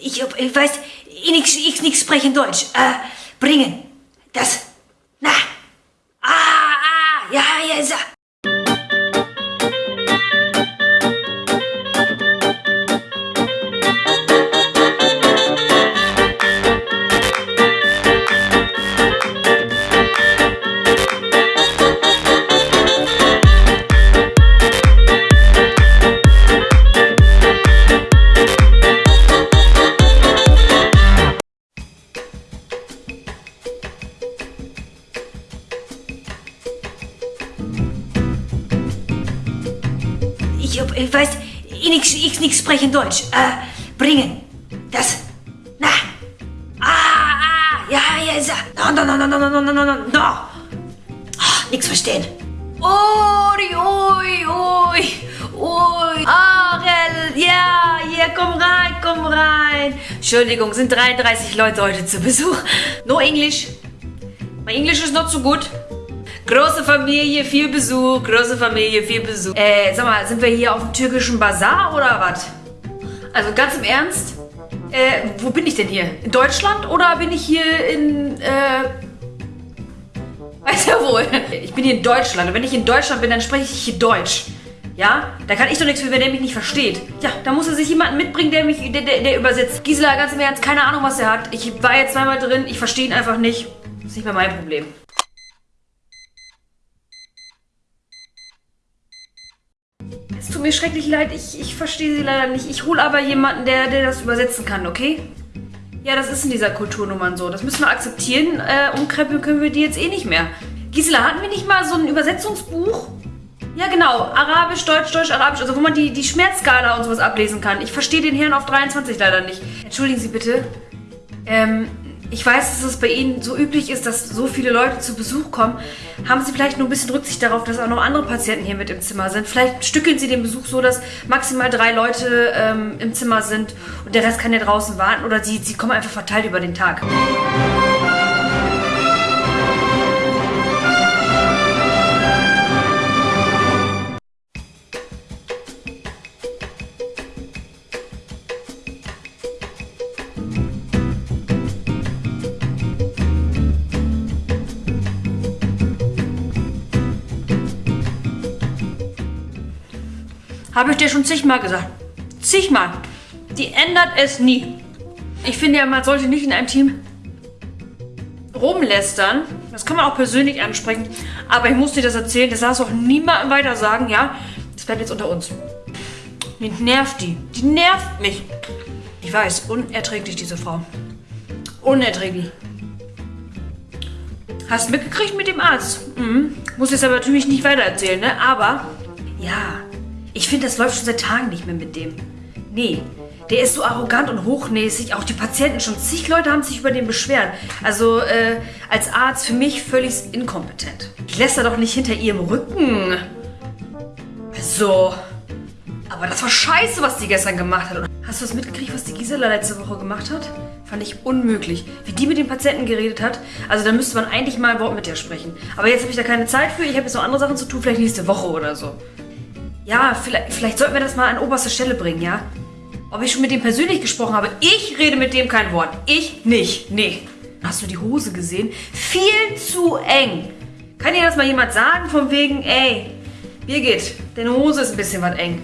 ich, ich weiß, ich ich nix sprechen Deutsch. Äh, bringen. Das. Na. Ich, weiß, ich nix, ich nix sprechen Deutsch. Äh, bringen. Das. Na. Ah, ah, ja, ja, so. No, no, no, no, no, no, no, no, no, no. Ah, nix verstehen. Ui, ui, ui, ui. Arel, ja, hier, komm rein, komm rein. Entschuldigung, sind 33 Leute heute zu Besuch. No English. Mein Englisch ist not so gut. Große Familie, viel Besuch, große Familie, viel Besuch. Äh, sag mal, sind wir hier auf dem türkischen Bazar oder was? Also ganz im Ernst? Äh, wo bin ich denn hier? In Deutschland oder bin ich hier in, äh... Weiß ja wohl. Ich bin hier in Deutschland und wenn ich in Deutschland bin, dann spreche ich hier Deutsch. Ja? Da kann ich doch nichts für, wenn der mich nicht versteht. Ja, da muss er sich jemanden mitbringen, der mich, der, der, der übersetzt. Gisela, ganz im Ernst, keine Ahnung, was er hat. Ich war jetzt zweimal drin, ich verstehe ihn einfach nicht. Das ist nicht mehr mein Problem. Tut mir schrecklich leid, ich, ich verstehe sie leider nicht. Ich hole aber jemanden, der, der das übersetzen kann, okay? Ja, das ist in dieser Kulturnummern so. Das müssen wir akzeptieren. Äh, umkrempeln können wir die jetzt eh nicht mehr. Gisela, hatten wir nicht mal so ein Übersetzungsbuch? Ja, genau. Arabisch, Deutsch, Deutsch, Arabisch. Also wo man die, die Schmerzskala und sowas ablesen kann. Ich verstehe den Herrn auf 23 leider nicht. Entschuldigen Sie bitte. Ähm, ich weiß, dass es bei Ihnen so üblich ist, dass so viele Leute zu Besuch kommen. Haben Sie vielleicht nur ein bisschen Rücksicht darauf, dass auch noch andere Patienten hier mit im Zimmer sind? Vielleicht stückeln Sie den Besuch so, dass maximal drei Leute ähm, im Zimmer sind und der Rest kann ja draußen warten. Oder Sie, Sie kommen einfach verteilt über den Tag. Habe ich dir schon zigmal gesagt. Zigmal. Die ändert es nie. Ich finde ja, man sollte nicht in einem Team rumlästern. Das kann man auch persönlich ansprechen. Aber ich muss dir das erzählen. Das darfst du auch niemandem weiter sagen, ja? Das bleibt jetzt unter uns. Mich nervt die. Die nervt mich. Ich weiß, unerträglich, diese Frau. Unerträglich. Hast mitgekriegt mit dem Arzt? Mhm. Muss jetzt aber natürlich nicht weiter erzählen, ne? Aber, ja, ich finde, das läuft schon seit Tagen nicht mehr mit dem. Nee, der ist so arrogant und hochnäsig. Auch die Patienten, schon zig Leute haben sich über den beschwert. Also äh, als Arzt für mich völlig inkompetent. Ich lässt er doch nicht hinter ihrem Rücken. So. Aber das war scheiße, was die gestern gemacht hat. Hast du das mitgekriegt, was die Gisela letzte Woche gemacht hat? Fand ich unmöglich. Wie die mit den Patienten geredet hat. Also da müsste man eigentlich mal ein Wort mit der sprechen. Aber jetzt habe ich da keine Zeit für. Ich habe jetzt noch andere Sachen zu tun. Vielleicht nächste Woche oder so. Ja, vielleicht, vielleicht sollten wir das mal an oberste Stelle bringen, ja? Ob ich schon mit dem persönlich gesprochen habe? Ich rede mit dem kein Wort. Ich nicht. Nee. Hast du die Hose gesehen? Viel zu eng. Kann dir das mal jemand sagen von wegen, ey, Birgit, deine Hose ist ein bisschen was eng.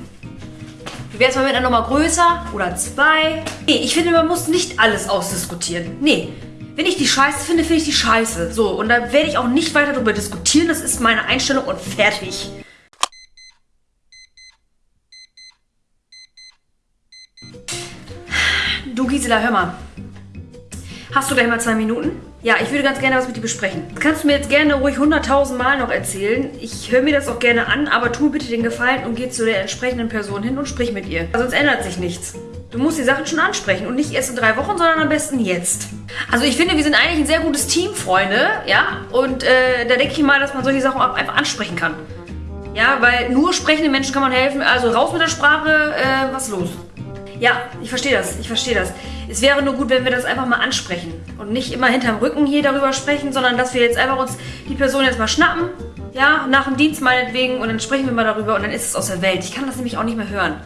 Wie wär's mal mit einer Nummer größer oder zwei? Nee, ich finde, man muss nicht alles ausdiskutieren. Nee. Wenn ich die scheiße finde, finde ich die scheiße. So, und da werde ich auch nicht weiter darüber diskutieren. Das ist meine Einstellung und fertig. Du Gisela, hör mal. Hast du gleich mal zwei Minuten? Ja, ich würde ganz gerne was mit dir besprechen. Das kannst du mir jetzt gerne ruhig 100.000 Mal noch erzählen. Ich höre mir das auch gerne an, aber tu bitte den Gefallen und geh zu der entsprechenden Person hin und sprich mit ihr. Sonst ändert sich nichts. Du musst die Sachen schon ansprechen und nicht erst in drei Wochen, sondern am besten jetzt. Also ich finde, wir sind eigentlich ein sehr gutes Team, Freunde, ja? Und äh, da denke ich mal, dass man solche Sachen auch einfach ansprechen kann. Ja, weil nur sprechende Menschen kann man helfen. Also raus mit der Sprache, äh, was los? Ja, ich verstehe das, ich verstehe das. Es wäre nur gut, wenn wir das einfach mal ansprechen und nicht immer hinterm Rücken hier darüber sprechen, sondern dass wir jetzt einfach uns die Person jetzt mal schnappen, ja, nach dem Dienst meinetwegen und dann sprechen wir mal darüber und dann ist es aus der Welt. Ich kann das nämlich auch nicht mehr hören.